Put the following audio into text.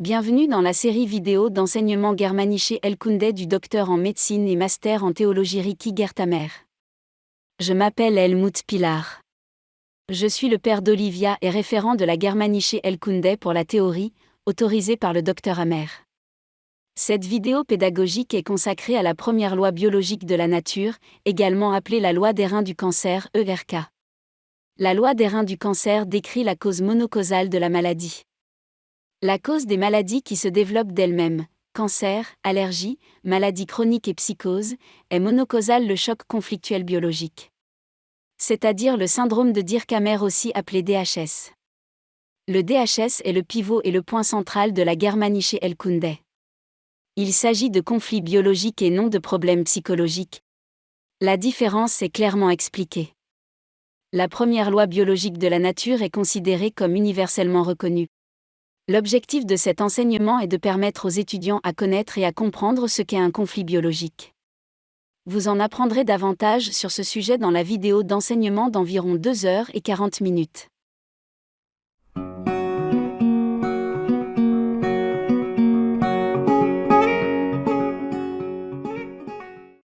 Bienvenue dans la série vidéo d'enseignement Germanische Elkunde du docteur en médecine et master en théologie Ricky Gertamer. Je m'appelle Helmut Pilar. Je suis le père d'Olivia et référent de la Germanische Elkunde pour la théorie, autorisé par le docteur Amer. Cette vidéo pédagogique est consacrée à la première loi biologique de la nature, également appelée la loi des reins du cancer, ERK. La loi des reins du cancer décrit la cause monocausale de la maladie. La cause des maladies qui se développent d'elles-mêmes, cancer, allergie, maladies chroniques et psychose, est monocausale le choc conflictuel biologique. C'est-à-dire le syndrome de Dirkhammer aussi appelé DHS. Le DHS est le pivot et le point central de la Germanische Elkunde. Il s'agit de conflits biologiques et non de problèmes psychologiques. La différence est clairement expliquée. La première loi biologique de la nature est considérée comme universellement reconnue. L'objectif de cet enseignement est de permettre aux étudiants à connaître et à comprendre ce qu'est un conflit biologique. Vous en apprendrez davantage sur ce sujet dans la vidéo d'enseignement d'environ 2 heures et 40 minutes.